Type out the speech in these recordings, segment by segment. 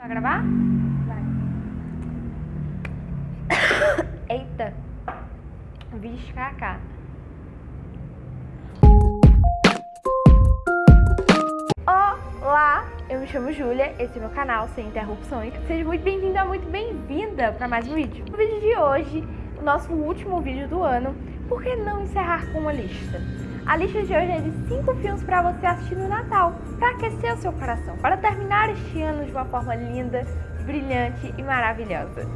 Vai gravar? Vai. Eita. Vixe, kaká. Olá, eu me chamo Júlia, esse é meu canal Sem Interrupções. Seja muito bem-vindo, muito bem-vinda para mais um vídeo. No vídeo de hoje, o nosso último vídeo do ano, por que não encerrar com uma lista? A lista de hoje é de 5 filmes para você assistir no Natal, para aquecer o seu coração, para terminar este ano de uma forma linda, brilhante e maravilhosa.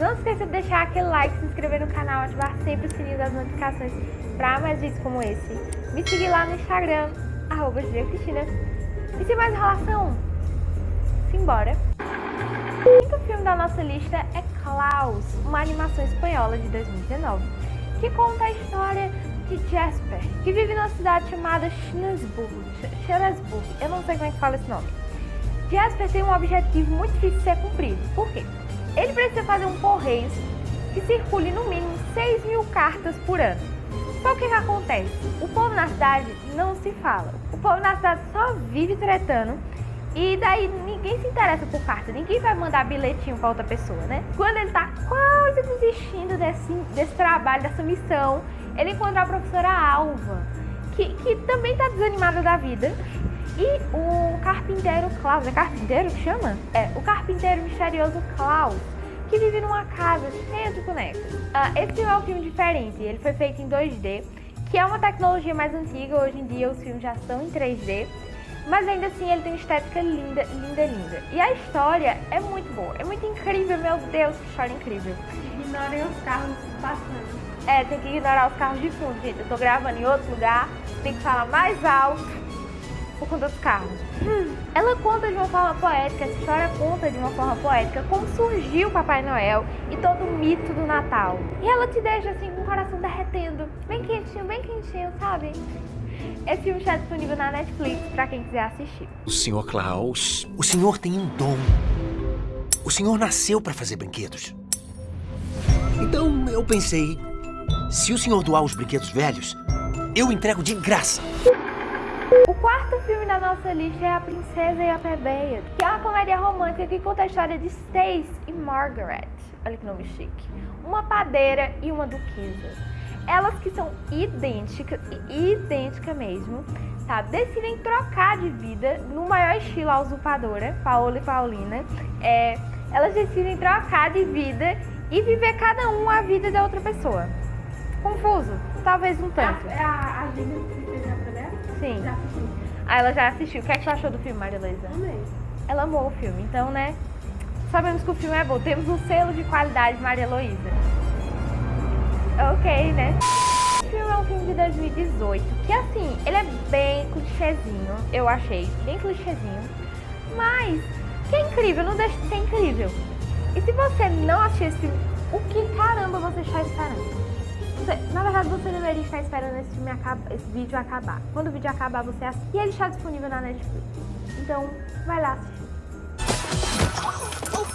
Não esqueça de deixar aquele like, se inscrever no canal, ativar sempre o sininho das notificações para mais vídeos como esse. Me seguir lá no Instagram, arroba Cristina. E sem mais enrolação, simbora! O quinto filme da nossa lista é Klaus, uma animação espanhola de 2019, que conta a história de Jasper, que vive numa cidade chamada Schneesburg. Eu não sei como é que fala esse nome. Jasper tem um objetivo muito difícil de ser cumprido. Por quê? Ele precisa fazer um correio que circule no mínimo 6 mil cartas por ano. Só o que, que acontece? O povo na cidade não se fala. O povo na cidade só vive tretando e daí ninguém se interessa por carta, ninguém vai mandar bilhetinho pra outra pessoa, né? Quando ele tá quase desistindo desse, desse trabalho, dessa missão, ele encontra a professora Alva, que, que também tá desanimada da vida. E o carpinteiro Klaus, é carpinteiro que chama? É, o carpinteiro misterioso Klaus, que vive numa casa cheia de bonecos. Uh, esse filme é um filme diferente, ele foi feito em 2D, que é uma tecnologia mais antiga, hoje em dia os filmes já são em 3D, mas ainda assim ele tem uma estética linda, linda, linda. E a história é muito boa, é muito incrível, meu Deus, que história incrível. Ignorem os carros passando. É, tem que ignorar os carros de fundo, gente. Eu tô gravando em outro lugar, tem que falar mais alto por conta dos carros. Hum. Ela conta de uma forma poética, essa história conta de uma forma poética como surgiu o Papai Noel e todo o mito do Natal. E ela te deixa assim com o coração derretendo, bem quentinho, bem quentinho, sabe? Esse filme está disponível na Netflix para quem quiser assistir. O Sr. Klaus, o senhor tem um dom. O senhor nasceu para fazer brinquedos. Então eu pensei, se o senhor doar os brinquedos velhos, eu entrego de graça. O quarto filme da nossa lista é A Princesa e a Plebeia, que é uma comédia romântica que conta a história de Stace e Margaret. Olha que nome chique. Uma padeira e uma duquesa. Elas que são idênticas, idênticas mesmo, sabe? Decidem trocar de vida no maior estilo a usurpadora, Paola e Paulina. É, elas decidem trocar de vida e viver cada um a vida da outra pessoa. Confuso? Talvez um tanto. É a, a Princesa dela? Sim. Já assisti. Ah, ela já assistiu. O que, é que você achou do filme, Maria Luísa? Amei. Ela amou o filme, então, né? Sabemos que o filme é bom. Temos um selo de qualidade Maria Luísa. Ok, né? O filme é um filme de 2018, que assim, ele é bem clichêzinho, eu achei, bem clichêzinho. Mas, que é incrível, não deixa de ser incrível. E se você não assistiu esse filme, o que caramba você está esperando? Você, na verdade, você deveria estar esperando esse, filme acaba, esse vídeo acabar. Quando o vídeo acabar, você assiste. E ele está disponível na Netflix. Então, vai lá assistir.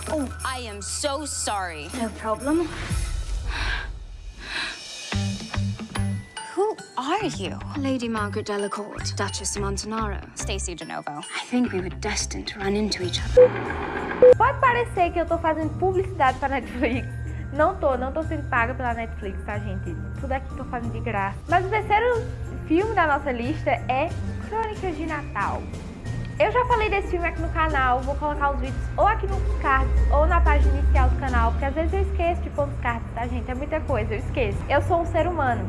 Oh, I am so sorry. No problem. Are you? Lady Margaret Delacourt, Duchess of Montanaro. Stacy DeNovo. I think we were destined to run into each other. Pode parecer que eu tô fazendo publicidade pra Netflix. Não tô, não tô sendo paga pela Netflix, tá, gente? Tudo aqui tô fazendo de graça. Mas o terceiro filme da nossa lista é Crônicas de Natal. Eu já falei desse filme aqui no canal, vou colocar os vídeos ou aqui nos cards ou na página inicial do canal, porque às vezes eu esqueço de pôr nos cards, tá, gente? É muita coisa, eu esqueço. Eu sou um ser humano.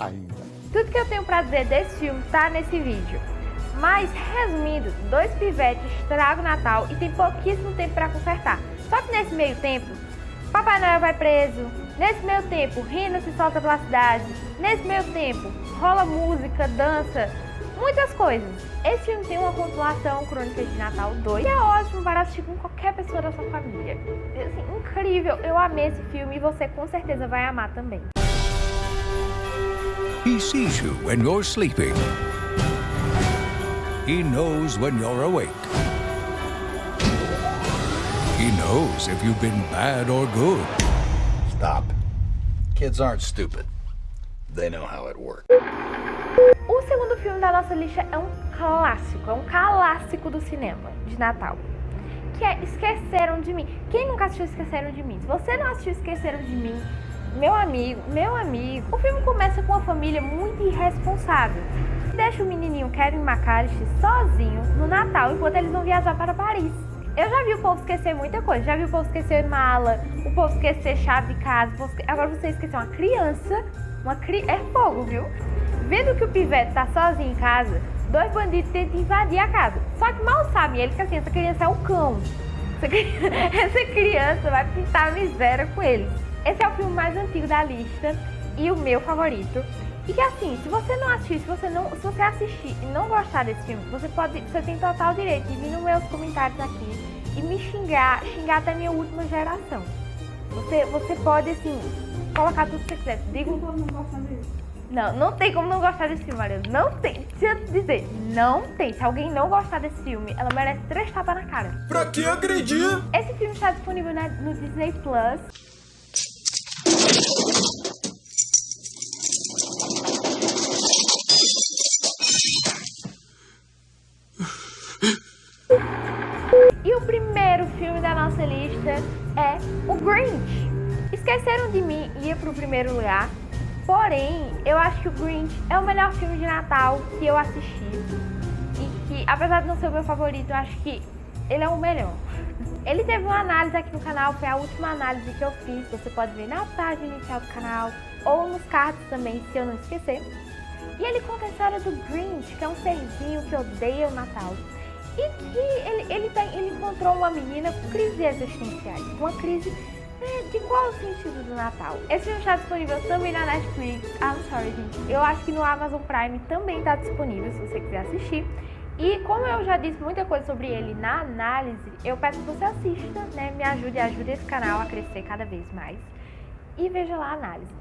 Ainda. Tudo que eu tenho pra dizer desse filme tá nesse vídeo. Mas, resumindo, dois pivetes estragam o Natal e tem pouquíssimo tempo pra consertar. Só que nesse meio tempo, Papai Noel vai preso. Nesse meio tempo, Rina se solta pela cidade. Nesse meio tempo, rola música, dança, muitas coisas. Esse filme tem uma pontuação Crônicas de Natal 2, que é ótimo para assistir com qualquer pessoa da sua família. Assim, incrível, eu amei esse filme e você com certeza vai amar também. He sees you when you're sleeping. He knows when you're awake. He knows if you've been bad or good. Stop. Kids aren't stupid. They know how it works. O segundo filme da nossa lista é um clássico, é um clássico do cinema de Natal, que é Esqueceram de Mim. Quem nunca assistiu Esqueceram de Mim? Se você não assistiu Esqueceram de Mim, meu amigo, meu amigo, o filme começa com uma família muito irresponsável. Deixa o menininho Kevin McAllister sozinho no Natal enquanto eles vão viajar para Paris. Eu já vi o povo esquecer muita coisa. Já vi o povo esquecer mala, o povo esquecer chave de casa. Agora você esqueceu uma criança. Uma cri... É fogo, viu? Vendo que o pivete tá sozinho em casa, dois bandidos tentam invadir a casa. Só que mal sabem ele que assim, essa criança é o cão. Essa criança, essa criança vai pintar a miséria com eles. Esse é o filme mais antigo da lista e o meu favorito. E que assim, se você não assistir, se você não, se você assistir e não gostar desse filme, você pode, você tem total direito de vir nos meus comentários aqui e me xingar, xingar até minha última geração. Você, você pode assim colocar tudo que você quiser. Digo Como não não, não tem como não gostar desse filme, Maria. Não tem. Se eu dizer, não tem. Se alguém não gostar desse filme, ela merece três tapas na cara. Pra que agredir? Esse filme está disponível na- no Disney Plus. Filme da nossa lista é o Grinch. Esqueceram de mim ia pro primeiro lugar. Porém, eu acho que o Grinch é o melhor filme de Natal que eu assisti. E que, apesar de não ser o meu favorito, eu acho que ele é o melhor. Ele teve uma análise aqui no canal, foi a última análise que eu fiz. Você pode ver na página inicial do canal ou nos cards também, se eu não esquecer. E ele conta a história do Grinch, que é um serzinho que odeia o Natal. E que encontrou uma menina com crises existenciais. Uma crise né, de qual o sentido do Natal? Esse filme está disponível também na Netflix. I'm sorry, gente. Eu acho que no Amazon Prime também está disponível, se você quiser assistir. E como eu já disse muita coisa sobre ele na análise, eu peço que você assista, né? Me ajude ajude esse canal a crescer cada vez mais. E veja lá a análise.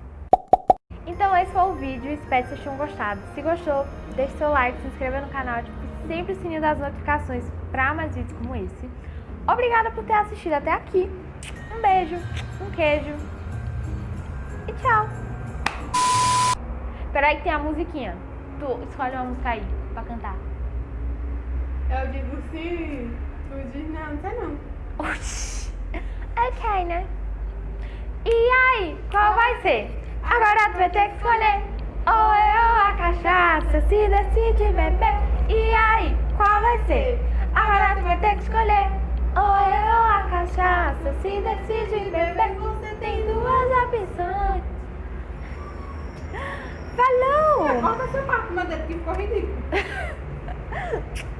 Então esse foi o vídeo, espero que vocês tenham gostado. Se gostou, deixe seu like, se inscreva no canal, ative sempre o sininho das notificações para mais vídeos como esse. Obrigada por ter assistido até aqui. Um beijo, um queijo e tchau. Peraí que tem a musiquinha. Tu escolhe uma música aí pra cantar. Eu digo sim. Tu diz não, não sei não. Oxi. Ok, né? E aí, qual vai ser? Agora tu vai ter que escolher. Ou eu ou a cachaça, se decide beber. E aí, qual vai ser? Agora tu vai ter que escolher. Ou eu ou a cachaça, se decide beber. Você tem duas opções. Falou! Corta essa parte, mas dele que ficou ridículo.